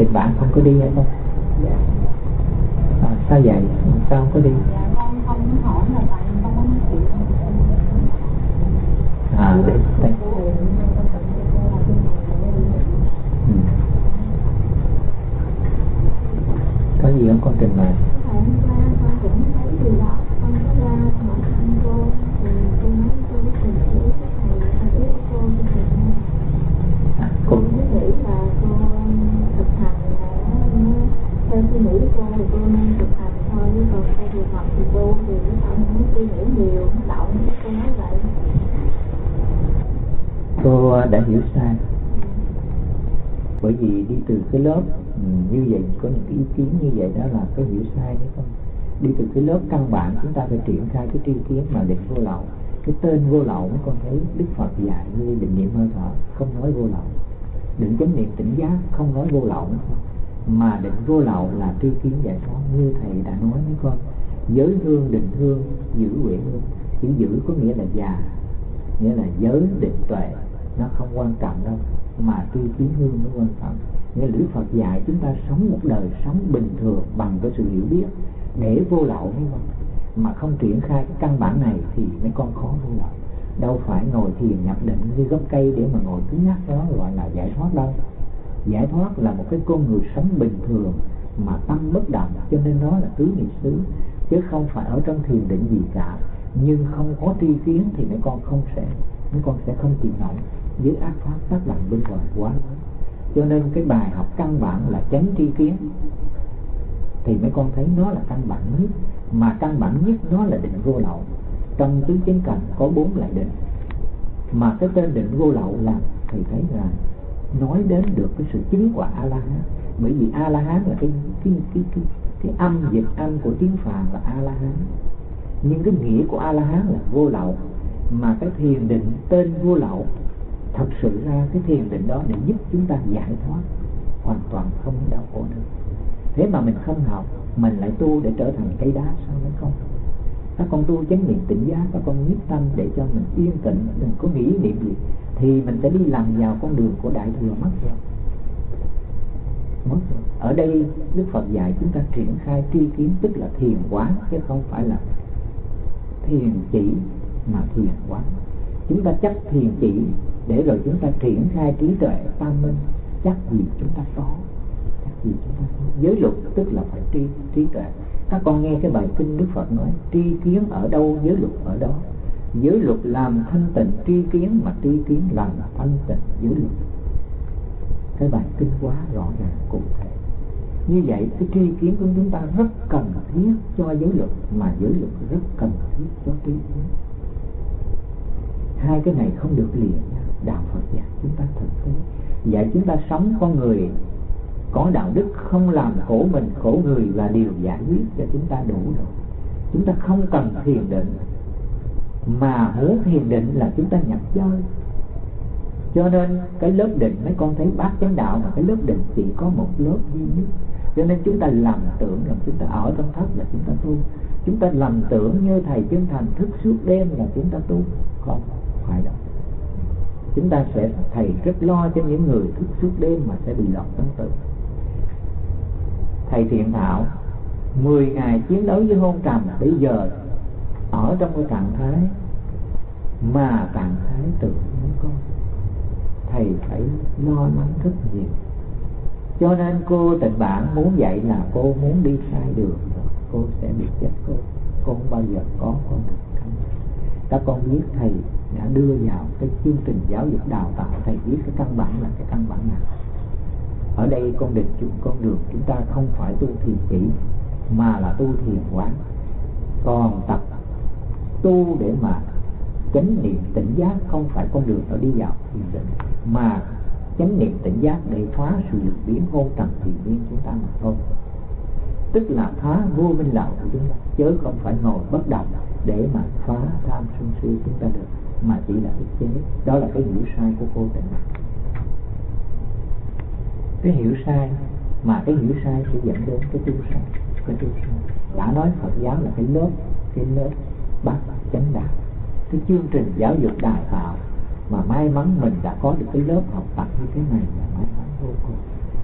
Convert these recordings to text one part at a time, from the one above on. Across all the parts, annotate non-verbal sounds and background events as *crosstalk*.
tịnh bản không có đi hay không? Dạ. À, sao vậy? Sao không có đi? Dạ à đây ừ. có gì không? Con trình bày theo suy nghĩ của cô thì cô nên thực hành thôi, chứ còn theo trường học thì cô thì nó không muốn suy nghĩ nhiều, nó động cô nói vậy. Cô à, đã hiểu sai. Bởi vì đi từ cái lớp ừ, như vậy, có những cái ý kiến như vậy đó là cái hiểu sai đấy không? Đi từ cái lớp căn bản, chúng ta phải triển khai cái tri kiến mà định vô lậu. Cái tên vô lậu mấy con thấy đức phật dạy như định niệm hơi thở, không nói vô lậu. Định chánh niệm tỉnh giác, không nói vô lậu. nữa mà định vô lậu là tri kiến giải thoát như thầy đã nói với con. Giới thương định thương giữ huệ hương. Chữ giữ có nghĩa là già, nghĩa là giới định tuệ. Nó không quan trọng đâu, mà tri kiến hương mới quan trọng. Nghĩa là Đức Phật dạy chúng ta sống một đời sống bình thường bằng cái sự hiểu biết. Để vô lậu mới không mà không triển khai cái căn bản này thì mấy con khó vô lậu. Đâu phải ngồi thiền nhập định như gốc cây để mà ngồi cứng nhắc đó, gọi là giải thoát đâu giải thoát là một cái con người sống bình thường mà tâm bất động, cho nên nó là tứ niệm xứ, chứ không phải ở trong thiền định gì cả. Nhưng không có tri kiến thì mấy con không sẽ, mấy con sẽ không chịu nổi. Với ác pháp tác động bên ngoài quá lớn. Cho nên cái bài học căn bản là tránh tri kiến. Thì mấy con thấy nó là căn bản nhất, mà căn bản nhất nó là định vô lậu. Trong tứ chánh cảnh có bốn loại định. Mà cái tên định vô lậu là thầy thấy là nói đến được cái sự chứng quả a la hán bởi vì a la hán là cái cái cái cái, cái âm dịch âm của tiếng phạn là a la hán nhưng cái nghĩa của a la hán là vô lậu. Mà cái thiền định tên vô lậu thật sự ra cái thiền định đó để giúp chúng ta giải thoát hoàn toàn không đau khổ nữa thế mà mình không học mình lại tu để trở thành cây đá sao mới không các con tu chánh niệm tỉnh giác các con nhất tâm để cho mình yên tĩnh đừng có nghĩ niệm gì thì mình sẽ đi làm vào con đường của đại thừa mất rồi. Mất rồi. Ở đây đức phật dạy chúng ta triển khai tri kiến, tức là thiền quán chứ không phải là thiền chỉ, mà thiền quán chúng ta chấp thiền chỉ, để rồi chúng ta triển khai trí tuệ tam minh, chắc gì chúng ta có, chắc gì chúng ta có. Giới luật tức là phải tri, trí tuệ. Các con nghe cái bài kinh đức phật nói, tri kiến ở đâu, giới luật ở đó giới luật làm thanh tịnh tri kiến mà tri kiến làm thanh tịnh giới luật. Cái bài kinh quá rõ ràng, cụ thể. Như vậy, cái tri kiến của chúng ta rất cần thiết cho giới luật, mà giới luật rất cần thiết cho tri kiến. Hai cái này không được liền đạo Phật dạy chúng ta thực tế. Dạy chúng ta sống con người, có đạo đức không làm khổ mình, khổ người là điều giải quyết cho chúng ta đủ rồi. Chúng ta không cần thiền định mà muốn thiền định là chúng ta nhập chơi cho nên cái lớp định, mấy con thấy bác chánh đạo mà cái lớp định chỉ có một lớp duy nhất. Cho nên chúng ta lầm tưởng rằng chúng ta ở trong thất là chúng ta tu. Chúng ta lầm tưởng như thầy chân thành thức suốt đêm là chúng ta tu. Không phải đâu. Chúng ta sẽ, thầy rất lo cho những người thức suốt đêm mà sẽ bị lọt tâm tử thầy thiện thảo 10 ngày chiến đấu với hôn trầm, bây giờ ở trong cái trạng thái mà trạng thái tự nhiên con, thầy phải lo lắng rất nhiều. Cho nên cô tình bạn muốn dạy là cô muốn đi sai đường cô sẽ bị chết cô. Cô không bao giờ có con đường các con biết thầy đã đưa vào cái chương trình giáo dục đào tạo. Thầy biết cái căn bản là cái căn bản nào. Ở đây con định chúng con đường chúng ta không phải tu thiền kỹ, mà là tu thiền quán. Còn tập tu để mà chánh niệm tỉnh giác, không phải con đường nó đi vào thiền định, mà chánh niệm tỉnh giác để phá sự lực biến hôn trần thiền viên chúng ta mà thôi. Tức là phá vô minh lậu của chúng ta, chứ không phải ngồi bất động để mà phá tham sân si chúng ta được, mà chỉ là ức chế. Đó là cái hiểu sai của cô tịnh cái hiểu sai mà cái hiểu sai sẽ dẫn đến cái tu sai cái tu sai đã nói Phật giáo là cái lớp cái lớp bát chánh đạo. Cái chương trình giáo dục đào tạo mà may mắn mình đã có được cái lớp học tập như thế này là may mắn vô cùng.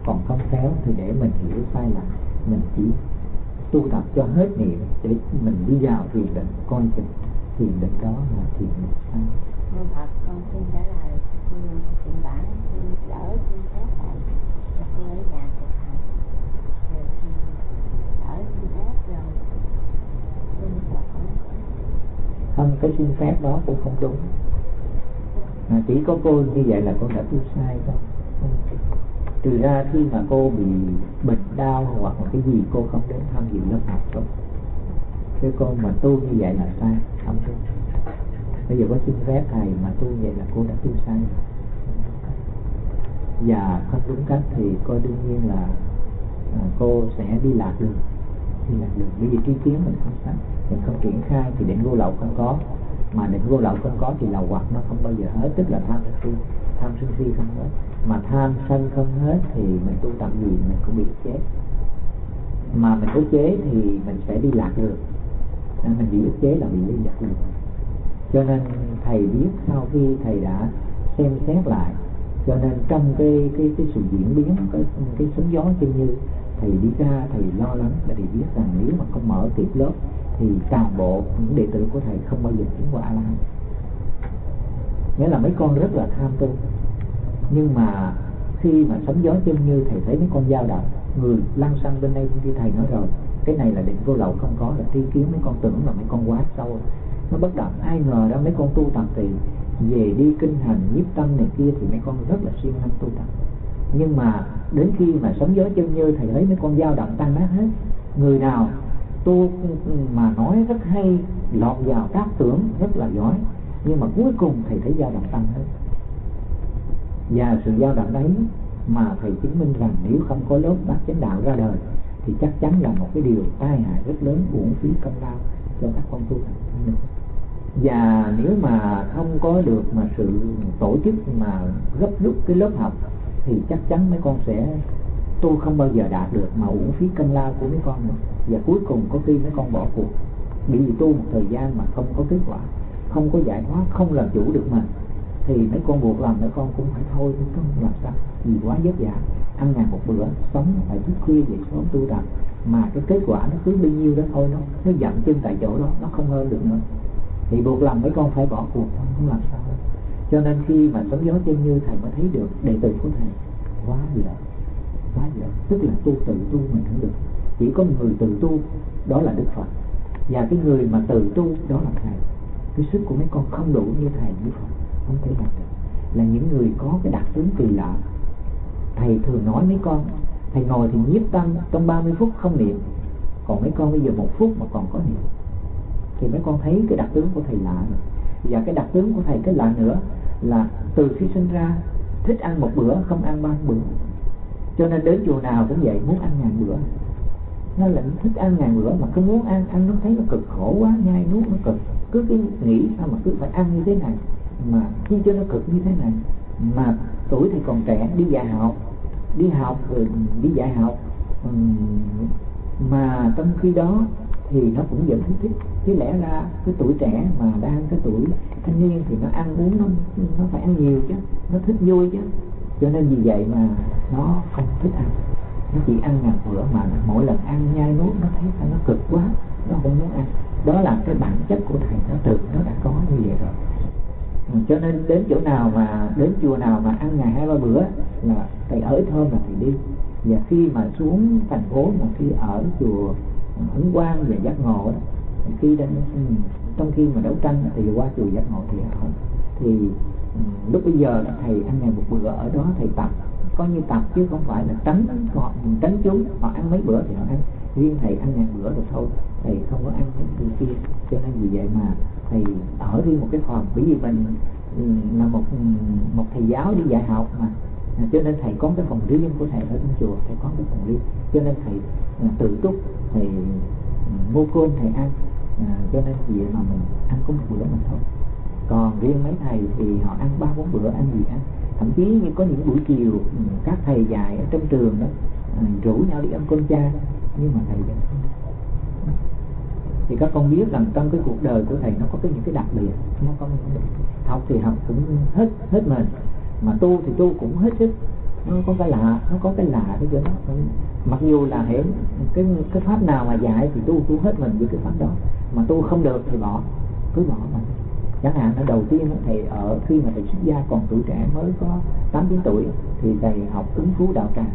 Còn không khéo thì để mình hiểu sai lầm, mình chỉ tu tập cho hết niệm để mình đi vào thiền định, coi chừng thiền định đó là thiền định sai. Con xin trả lời chuyện bản đỡ xin phép lại cô ở nhà thực hành rồi đỡ xin phép rồi xin Phật không cái xin phép đó cũng không đúng. À, chỉ có cô như vậy là cô đã tu sai thôi trừ ra khi mà cô bị bệnh đau hoặc là cái gì cô không đến tham dự lớp học thôi cái cô mà tu như vậy là sai không đúng. Bây giờ có xin phép thầy mà tu vậy là cô đã tu sai. Và không đúng cách thì cô đương nhiên là à, cô sẽ đi lạc đường. Đi lạc đường. Bởi vì tri kiến mình không sáng mình không triển khai thì định vô lậu không có. Mà định vô lậu không có thì lậu hoặc nó không bao giờ hết, tức là tham sân si, tham sân si không hết. Mà tham sân không hết thì mình tu tập gì mình cũng bị chết mà mình ức chế thì mình sẽ đi lạc đường nên mình bị ức chế là bị đi lạc đường cho nên thầy biết sau khi thầy đã xem xét lại, cho nên trong cái cái cái sự diễn biến, cái cái sóng gió chân như thầy đi ra, thầy lo lắng và thầy biết rằng nếu mà không mở kịp lớp thì toàn bộ những đệ tử của thầy không bao giờ chứng qua a la hán nghĩa là mấy con rất là tham tu. Nhưng mà khi mà sóng gió chân như, thầy thấy mấy con dao động, người lăn xăng bên đây như thầy nói rồi, cái này là định vô lậu không có, là tri kiến mấy con tưởng là mấy con quá sâu. Nó bất động, ai ngờ đó mấy con tu tập thì về đi kinh hành, nhiếp tâm này kia thì mấy con rất là siêng năng tu tập nhưng mà đến khi mà sống gió chân như thầy thấy mấy con dao động tăng nát hết. Người nào tu mà nói rất hay, lọt vào tác tưởng rất là giỏi. Nhưng mà cuối cùng thầy thấy dao động tăng hết. Và sự dao động đấy mà thầy chứng minh rằng nếu không có lớp bát chánh đạo ra đời, thì chắc chắn là một cái điều tai hại rất lớn, uổng phí công lao cho các con tu hành và nếu mà không có được mà sự tổ chức mà gấp rút cái lớp học thì chắc chắn mấy con sẽ tôi không bao giờ đạt được mà uổng phí công lao của mấy con nữa. Và cuối cùng có khi mấy con bỏ cuộc. Bị tu một thời gian mà không có kết quả không có giải thoát không làm chủ được mình thì mấy con buộc làm mấy con cũng phải thôi chứ không làm sao. Vì quá vất vả ăn ngày một bữa sống phải thức khuya dậy sớm tu tập mà cái kết quả nó cứ bao nhiêu đó thôi nó nó dậm chân tại chỗ đó nó không hơn được nữa. Thì buộc làm mấy con phải bỏ cuộc không, không làm sao hết cho nên khi mà sóng gió chân như thầy mới thấy được đệ tử của thầy, quá lợi quá lợi tức là tu tự tu mình không được. Chỉ có người tự tu, đó là đức phật. Và cái người mà tự tu, đó là thầy. Cái sức của mấy con không đủ như thầy, như phật, không thể làm được. Là những người có cái đặc tướng kỳ lạ. Thầy thường nói mấy con, thầy ngồi thì nhiếp tâm trong 30 phút không niệm. Còn mấy con bây giờ một phút mà còn có niệm. Thì mấy con thấy cái đặc tướng của thầy lạ rồi và cái đặc tướng của thầy, cái lạ nữa là từ khi sinh ra, thích ăn một bữa, không ăn ba bữa. Cho nên đến chùa nào cũng vậy, muốn ăn ngàn bữa. Nó là thích ăn ngàn bữa mà cứ muốn ăn ăn nó thấy nó cực khổ quá, nhai nuốt nó cực. Cứ cái nghĩ sao mà cứ phải ăn như thế này, mà chi cho nó cực như thế này, mà tuổi thì còn trẻ, đi dạy học, đi học rồi đi dạy học ừ, mà trong khi đó thì nó cũng vẫn thích thích. chứ lẽ ra cái tuổi trẻ mà đang cái tuổi thanh niên thì nó ăn uống nó nó phải ăn nhiều chứ nó thích vui chứ. Cho nên vì vậy mà nó không thích ăn. Nó chỉ ăn ngàn bữa mà mỗi lần ăn nhai nuốt nó thấy nó cực quá nó không muốn ăn. Đó là cái bản chất của thầy nó tự nó đã có như vậy rồi. Ừ, cho nên đến chỗ nào mà đến chùa nào mà ăn ngày hai ba bữa là thầy ở thơm là thầy đi. Và khi mà xuống thành phố mà khi ở chùa hứng quan về giác ngộ đó. Khi đang trong khi mà đấu tranh thì qua chùa giác ngộ thì ở thì lúc bây giờ là thầy ăn ngày một bữa ở đó, thầy tập. Coi như tập chứ không phải là tránh họ, tránh chúng. Họ ăn mấy bữa thì họ ăn. Riêng thầy ăn ngàn bữa rồi thôi, thầy không có ăn cái kia. Cho nên vì vậy mà thầy ở riêng một cái phòng. Bởi vì mình là một một thầy giáo đi dạy học mà cho nên thầy có cái phòng riêng của thầy ở trong chùa thầy có cái phòng riêng. Cho nên thầy à, tự túc thầy à, mua cơm thầy ăn. À, cho nên vì mà mình ăn có một bữa mình thôi. Còn riêng mấy thầy thì họ ăn ba bốn bữa ăn gì ăn. Thậm chí như có những buổi chiều ừ, các thầy dạy ở trong trường đó à, rủ nhau đi ăn cơm cha nhưng mà thầy vẫn thì các con biết rằng trong cái cuộc đời của thầy nó có cái những cái đặc biệt nó có những cái học thì học cũng hết hết mình mà tu thì tu cũng hết sức. Nó có cái lạ, nó có cái lạ cái chỗ đó. Mặc dù là hiểu cái cái pháp nào mà dạy thì tu tu hết mình với cái pháp đó. Mà tu không được thì bỏ, cứ bỏ mà. Chẳng hạn ở đầu tiên thầy ở khi mà thầy xuất gia còn tuổi trẻ mới có tám, chín tuổi, thì thầy học ứng phú đạo tràng.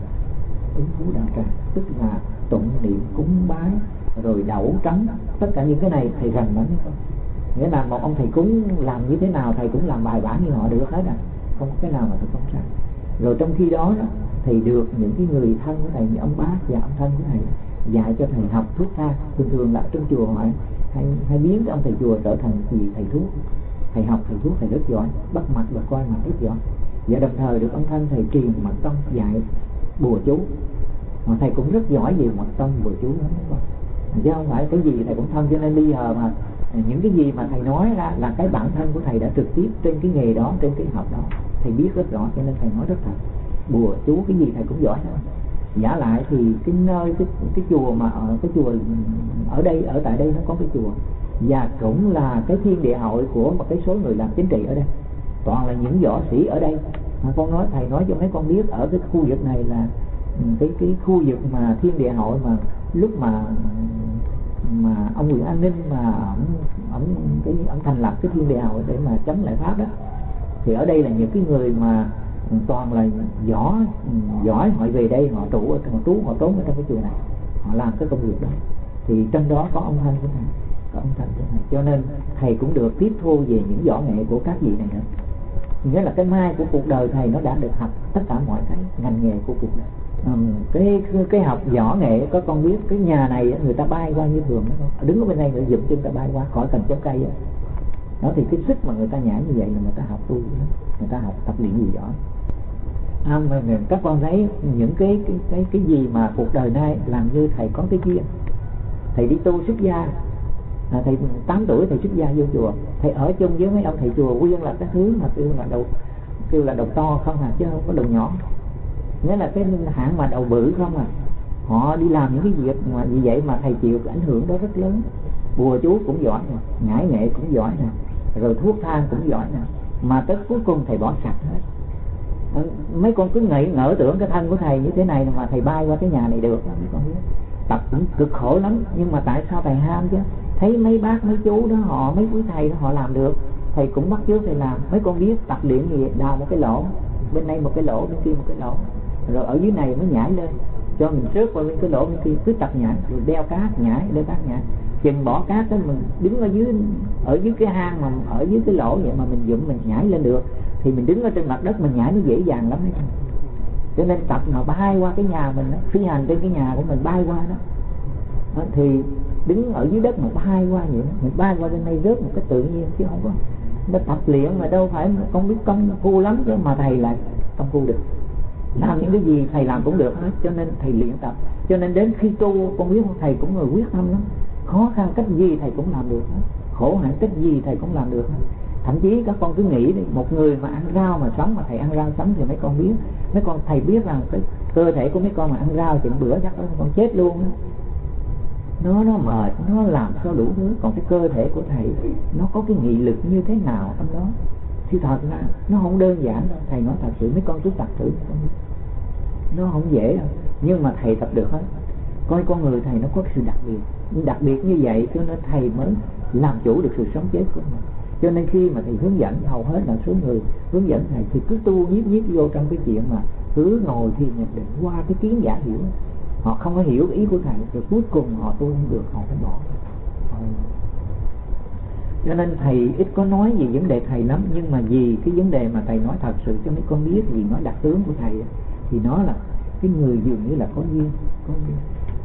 Ứng phú đạo tràng, tức là tụng niệm, cúng bái, rồi đậu trắng, tất cả những cái này thầy rành lắm. Nghĩa là một ông thầy cúng làm như thế nào, thầy cũng làm bài bản như họ được hết à không có cái nào mà tôi không sai rồi trong khi đó, đó thầy được những cái người thân của thầy như ông bác và ông thân của thầy dạy cho thầy học thuốc ta thường thường là trong chùa hỏi hay, hay biến cái ông thầy chùa trở thành gì thầy thuốc. Thầy học thầy thuốc thầy rất giỏi bắt mặt và coi mặt rất giỏi. Và đồng thời được ông thân thầy truyền mật tông dạy bùa chú. Mà thầy cũng rất giỏi về mật tông bùa chú. Lắm chứ không phải cái gì thầy cũng thân. Cho nên bây giờ mà những cái gì mà thầy nói ra là cái bản thân của thầy đã trực tiếp trên cái nghề đó trên cái học đó thầy biết rất rõ cho nên thầy nói rất thật. Bùa chú cái gì thầy cũng giỏi hết. Giả lại thì cái nơi, cái cái chùa mà ở, cái chùa ở đây, ở tại đây nó có cái chùa. Và cũng là cái thiên địa hội của một cái số người làm chính trị ở đây. Toàn là những võ sĩ ở đây. Mà con nói, thầy nói cho mấy con biết ở cái khu vực này là ừ, cái cái khu vực mà thiên địa hội mà lúc mà mà ông Nguyễn An Ninh mà ông ông cái ông thành lập cái thiên địa hội để mà chống lại pháp đó thì ở đây là những cái người mà toàn là giỏi giỏi họ về đây họ trụ họ trú họ trốn ở trong cái chùa này. Họ làm cái công việc đó. Thì trong đó có ông thanh của thầy có ông thanh của thầy cho nên thầy cũng được tiếp thu về những võ nghệ của các vị này nữa. Nghĩa là cái mai của cuộc đời thầy nó đã được học tất cả mọi cái ngành nghề của cuộc đời. Um, cái cái học võ nghệ có con biết cái nhà này người ta bay qua như thường đó đứng ở bên đây người dựng chân ta bay qua khỏi cần chống cây đó thì cái sức mà người ta nhảy như vậy là người ta học tu người ta học tập luyện gì giỏi. À, mà các con thấy những cái cái cái cái gì mà cuộc đời nay làm như thầy có cái duyên thầy đi tu xuất gia. À, thầy 8 tuổi thầy xuất gia vô chùa. Thầy ở chung với mấy ông thầy chùa quyên là cái thứ mà kêu là đầu kêu là đầu to không à chứ không có đầu nhỏ. Nghĩa là cái hãng mà đầu bự không à. Họ đi làm những cái việc mà như vậy mà thầy chịu ảnh hưởng đó rất lớn. Bùa chú cũng giỏi nè ngải nghệ cũng giỏi nè rồi thuốc thang cũng giỏi nè. Mà tới cuối cùng thầy bỏ sạch hết. Ừ, mấy con cứ nghĩ, ngỡ tưởng cái thân của thầy như thế này, mà thầy bay qua cái nhà này được mấy con biết. Tập cũng cực khổ lắm, nhưng mà tại sao thầy ham chứ? Thấy mấy bác, mấy chú đó, họ, mấy quý thầy đó, họ làm được. Thầy cũng bắt chước thầy làm. Mấy con biết tập luyện gì? Đào một cái lỗ, bên đây một cái lỗ, bên kia một cái lỗ. Rồi ở dưới này mới nhảy lên. Cho mình trước qua bên cái lỗ bên kia, cứ tập nhảy, rồi đeo cát nhảy, đeo cá nhảy chừng bỏ cát đó mình đứng ở dưới ở dưới cái hang mà ở dưới cái lỗ vậy mà mình dụng mình nhảy lên được thì mình đứng ở trên mặt đất mình nhảy nó dễ dàng lắm. Đấy cho nên tập mà bay qua cái nhà mình đó, phi hành trên cái nhà của mình bay qua đó, đó thì đứng ở dưới đất mà bay qua vậy đó, mình bay qua bên đây rớt một cái tự nhiên chứ không có nó tập luyện mà đâu phải không biết công phu lắm chứ mà thầy lại công phu được. Làm những cái gì thầy làm cũng được hết cho nên thầy luyện tập. Cho nên đến khi tu con biết thầy cũng người quyết tâm lắm khó khăn cách gì thầy cũng làm được hết. Khổ hạnh cách gì thầy cũng làm được hết. Thậm chí các con cứ nghĩ đi, một người mà ăn rau mà sống, mà thầy ăn rau sống thì mấy con biết. Mấy con, thầy biết rằng cái cơ thể của mấy con mà ăn rau chừng bữa chắc đó con chết luôn đó. nó nó mệt, nó làm sao đủ thứ. Còn cái cơ thể của thầy, nó có cái nghị lực như thế nào trong đó? Thì thật ra nó không đơn giản đâu. Thầy nói thật sự, mấy con cứ tập thử. Nó không dễ đâu. Nhưng mà thầy tập được hết coi con người thầy nó có sự đặc biệt. Đặc biệt như vậy cho nên thầy mới làm chủ được sự sống chết của mình. Cho nên khi mà thầy hướng dẫn, hầu hết là số người hướng dẫn thầy thì cứ tu nhiếp nhiếp vô trong cái chuyện mà cứ ngồi thì nhận định qua cái kiến giả hiểu. Họ không có hiểu ý của thầy, rồi cuối cùng họ tu không được, họ phải bỏ cho nên thầy ít có nói về vấn đề thầy lắm, nhưng mà vì cái vấn đề mà thầy nói thật sự cho mấy con biết, vì nói đặc tướng của thầy thì nó là cái người dường như là có duyên có duyên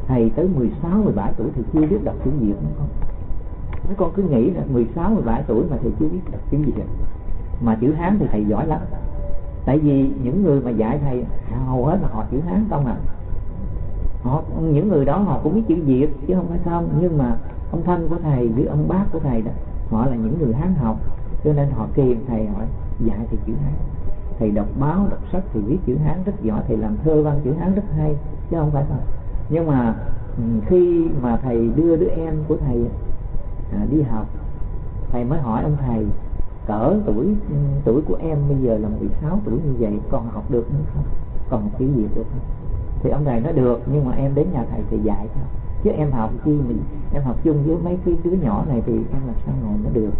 thầy tới 16, 17 tuổi thì chưa biết đọc chữ Việt nữa không? Mấy con cứ nghĩ là 16, 17 tuổi mà thầy chưa biết đọc chữ Việt. Mà chữ Hán thì thầy giỏi lắm. Tại vì những người mà dạy thầy hầu hết là họ chữ Hán không à. Họ những người đó họ cũng biết chữ Việt chứ không phải không. Nhưng mà ông thân của thầy với ông bác của thầy đó họ là những người Hán học. Cho nên họ kìm thầy hỏi dạy thì chữ Hán. Thầy đọc báo đọc sách thì viết chữ Hán rất giỏi. Thầy làm thơ văn chữ Hán rất hay chứ không phải không nhưng mà ừ, khi mà thầy đưa đứa em của thầy à, đi học thầy mới hỏi ông thầy cỡ tuổi ừ, tuổi của em bây giờ là 16 tuổi như vậy còn học được nữa không? Còn một chữ được không? Thì ông thầy nói được nhưng mà em đến nhà thầy thì dạy cho chứ em học chi mình em học chung với mấy cái đứa nhỏ này thì em làm sao ngồi nó được.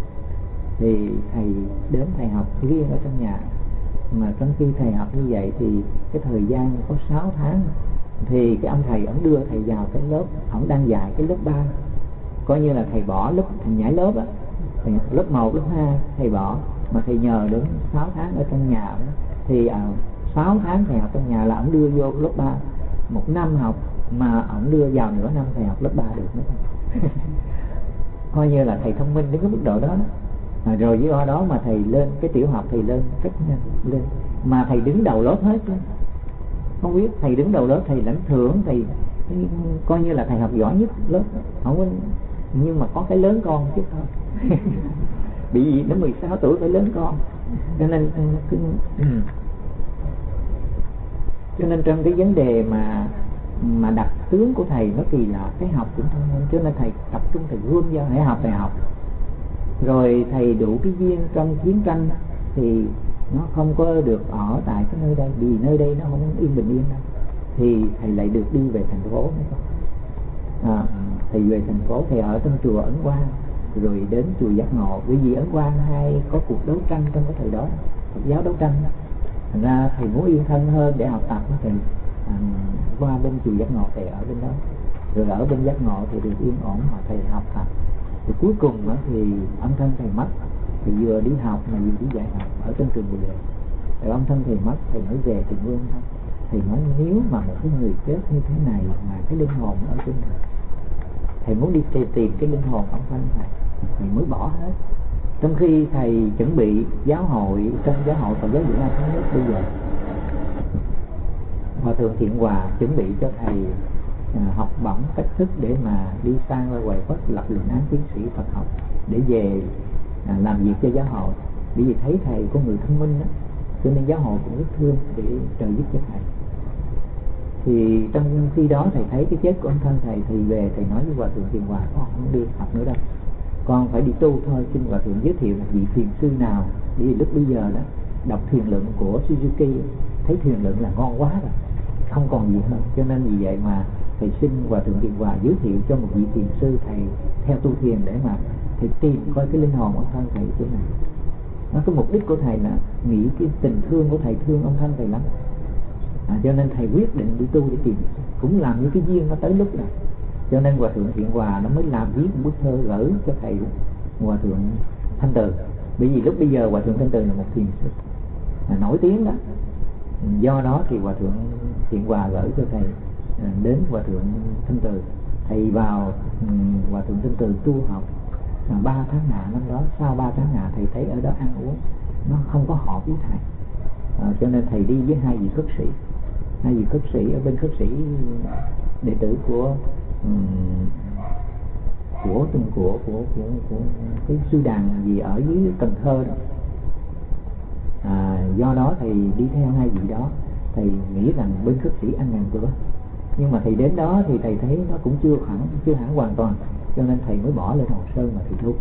Thì thầy đến thầy học riêng ở trong nhà. Mà trong khi thầy học như vậy thì cái thời gian có 6 tháng thì cái ông thầy ổng đưa thầy vào cái lớp ổng đang dạy cái lớp 3 coi như là thầy bỏ lớp thầy nhảy lớp á. Lớp 1, lớp 2 thầy bỏ. Mà thầy nhờ đến 6 tháng ở trong nhà đó, thì à, 6 tháng thầy học trong nhà là ổng đưa vô lớp 3 một năm học mà ổng đưa vào nửa năm thầy học lớp 3 được nữa. *laughs* Coi như là thầy thông minh đến cái mức độ đó, đó. À, rồi với đó mà thầy lên cái tiểu học thầy lên rất nhanh lên. Mà thầy đứng đầu lớp hết đó không biết, thầy đứng đầu lớp, thầy lãnh thưởng, thầy coi như là thầy học giỏi nhất lớp. Không có nhưng mà có cái lớn con chứ. Thôi *laughs* bị gì? Đến 16 tuổi phải lớn con. Cho nên cho nên trong cái vấn đề mà mà đặt tướng của thầy nó kỳ lạ, cái học cũng thông minh. Cho nên thầy tập trung, thầy gươm vào để học thầy học. Rồi thầy đủ cái duyên trong chiến tranh thì nó không có được ở tại cái nơi đây vì nơi đây nó không yên bình yên đâu. Thì thầy lại được đi về thành phố nữa à, thầy về thành phố thầy ở trong chùa ấn quang rồi đến chùa giác ngộ. Bởi vì ấn quang hay có cuộc đấu tranh trong cái thời đó Phật giáo đấu tranh thành ra thầy muốn yên thân hơn để học tập thì à, qua bên chùa giác ngộ thầy ở bên đó. Rồi ở bên giác ngộ thì được yên ổn mà thầy học tập. Thì cuối cùng đó thì âm thân thầy mất thì vừa đi học mà vừa đi dạy học ở trên trường bồ đề. Rồi ông thân thầy mất thầy mới về trường vương thôi. Thì nói nếu mà một cái người chết như thế này mà cái linh hồn ở trên thầy thầy muốn đi tìm, tìm cái linh hồn ông thân thầy thầy mới bỏ hết. Trong khi thầy chuẩn bị giáo hội trong giáo hội Phật giáo Việt Nam thống nhất bây giờ hòa thượng thiện hòa chuẩn bị cho thầy à, học bổng cách thức để mà đi sang ra ngoài quốc lập luận án tiến sĩ Phật học để về à, làm việc cho giáo hội. Bởi vì thấy thầy có người thông minh đó cho nên giáo hội cũng rất thương để trợ giúp cho thầy. Thì trong khi đó thầy thấy cái chết của ông thân thầy thì về thầy nói với hòa thượng thiền hòa con không đi học nữa đâu. Con phải đi tu thôi xin hòa thượng giới thiệu là vị thiền sư nào. Vì lúc bây giờ đó đọc thiền lượng của Suzuki thấy thiền lượng là ngon quá rồi không còn gì hơn. Cho nên vì vậy mà thầy xin hòa thượng Điện hòa giới thiệu cho một vị thiền sư thầy theo tu thiền để mà thầy tìm coi cái linh hồn ông thân thầy chỗ này nó cái mục đích của thầy là nghĩ cái tình thương của thầy thương ông thân thầy lắm. À, cho nên thầy quyết định đi tu để tìm. Cũng làm như cái duyên nó tới lúc rồi cho nên hòa thượng thiện hòa nó mới làm viết một bức thơ gửi cho thầy hòa thượng thanh từ. Bởi vì lúc bây giờ hòa thượng thanh từ là một thiền sư. À, nổi tiếng đó. Do đó thì hòa thượng thiện hòa gửi cho thầy À, đến hòa thượng thanh từ. Thầy vào ừ, hòa thượng thanh từ tu học à, ba tháng ngà năm đó. Sau ba tháng ngà thầy thấy ở đó ăn uống nó không có hợp với thầy. À, cho nên thầy đi với hai vị khất sĩ. Hai vị khất sĩ ở bên khất sĩ đệ tử của um, của của của của, của, của cái sư đàn gì ở dưới Cần Thơ đó. À, do đó thầy đi theo hai vị đó. Thầy nghĩ rằng bên khất sĩ ăn ngàn bữa nhưng mà thầy đến đó thì thầy thấy nó cũng chưa hẳn chưa hẳn hoàn toàn. Cho nên thầy mới bỏ lên Hòn Sơn mà thầy tu.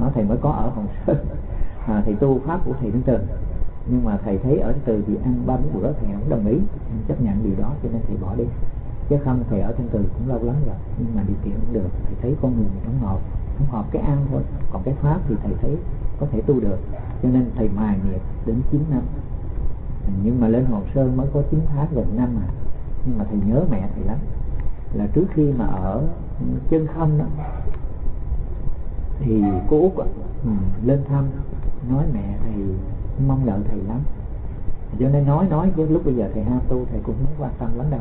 Nó thầy mới có ở Hòn Sơn. *laughs* À, thầy tu pháp của thầy đến Từ. Nhưng mà thầy thấy ở từ thì ăn ba bốn bữa thầy không đồng ý chấp nhận điều đó cho nên thầy bỏ đi. Chứ không thầy ở trên từ cũng lâu lắm rồi nhưng mà điều kiện cũng được. Thầy thấy con người không hợp không hợp cái ăn thôi. Còn cái pháp thì thầy thấy có thể tu được. Cho nên thầy mài nghiệp đến 9 năm. Nhưng mà lên hồ sơn mới có 9 tháng gần năm à nhưng mà thầy nhớ mẹ thầy lắm. Là trước khi mà ở chân không đó thì cô út ừ, lên thăm nói mẹ thầy mong đợi thầy lắm. Cho nên nói nói chứ lúc bây giờ thầy ham tu thầy cũng không quan tâm lắm đâu.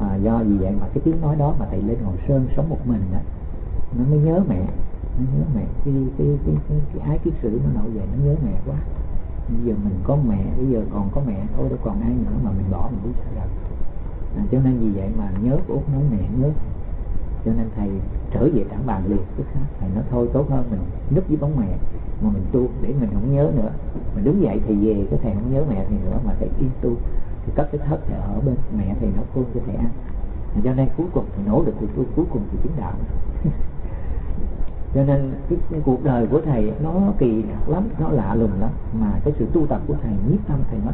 À, do vì vậy mà cái tiếng nói đó mà thầy lên ngồi sơn sống một mình đó, nó mới nhớ mẹ nó nhớ mẹ. Cái cái cái cái, cái ái kiết sử nó nổi dậy nó nhớ mẹ quá. Bây giờ mình có mẹ bây giờ còn có mẹ thôi đâu còn ai nữa mà mình bỏ mình biết sao được à, cho nên vì vậy mà nhớ của út nói mẹ nhớ cho nên thầy trở về tảng bàn liền tức khác. Thầy nói thôi tốt hơn mình núp với bóng mẹ mà mình tu để mình không nhớ nữa. Mình đứng dậy thầy về cái thầy không nhớ mẹ thì nữa mà thầy yên tu. Thì cất cái thất thầy ở bên mẹ thầy nấu cơm cho thầy ăn. Cho nên cuối cùng thầy nổ được thì tu cuối cùng thì chứng đạo. *laughs* Cho nên cái, cái cuộc đời của thầy nó kỳ lắm nó lạ lùng lắm. Mà cái sự tu tập của thầy nhiếp tâm thầy mất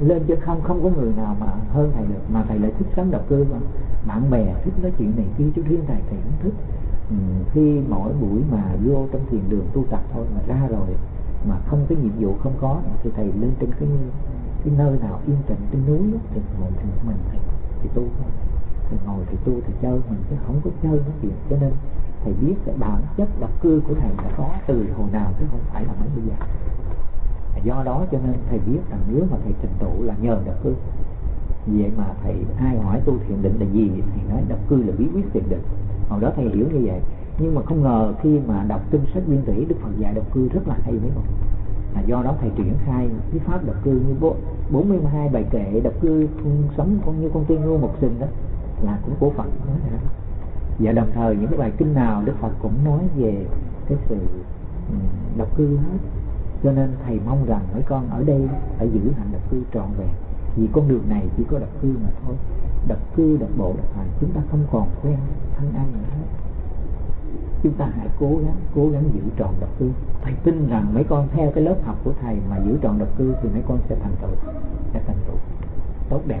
lên trên không không có người nào mà hơn thầy được mà thầy lại thích sống độc cư mà. Bạn bè thích nói chuyện này kia chứ riêng thầy thầy cũng thích. Ừ, khi mỗi buổi mà vô trong thiền đường tu tập thôi mà ra rồi mà không cái nhiệm vụ không có thì thầy lên trên cái cái nơi nào yên tĩnh trên núi thì ngồi thì mình thì thì tu thôi. Thì ngồi thì tu thì chơi mình chứ không có chơi nói chuyện. Cho nên thầy biết cái bản chất độc cư của thầy đã có từ hồi nào chứ không phải là mới bây giờ do đó cho nên thầy biết rằng nếu mà thầy trình tụ là nhờ độc cư. Vậy mà thầy ai hỏi tu thiền định là gì thì nói độc cư là bí quyết thiền định. Hồi đó thầy hiểu như vậy. Nhưng mà không ngờ khi mà đọc kinh sách nguyên thủy, đức phật dạy độc cư rất là hay mấy không là do đó thầy triển khai cái pháp độc cư như bố 42 bài kệ độc cư sống con như con tiên ngô một sừng đó, là cũng của Phật nói và đồng thời những cái bài kinh nào Đức Phật cũng nói về cái sự ừ, độc cư hết cho nên thầy mong rằng mấy con ở đây phải giữ hạnh độc cư trọn vẹn. Vì con đường này chỉ có độc cư mà thôi. Độc cư độc bộ độc hành, chúng ta không còn quen thân ăn nữa hết. Chúng ta hãy cố gắng cố gắng giữ tròn độc cư. Thầy tin rằng mấy con theo cái lớp học của thầy mà giữ tròn độc cư thì mấy con sẽ thành tựu, sẽ thành tựu tốt đẹp.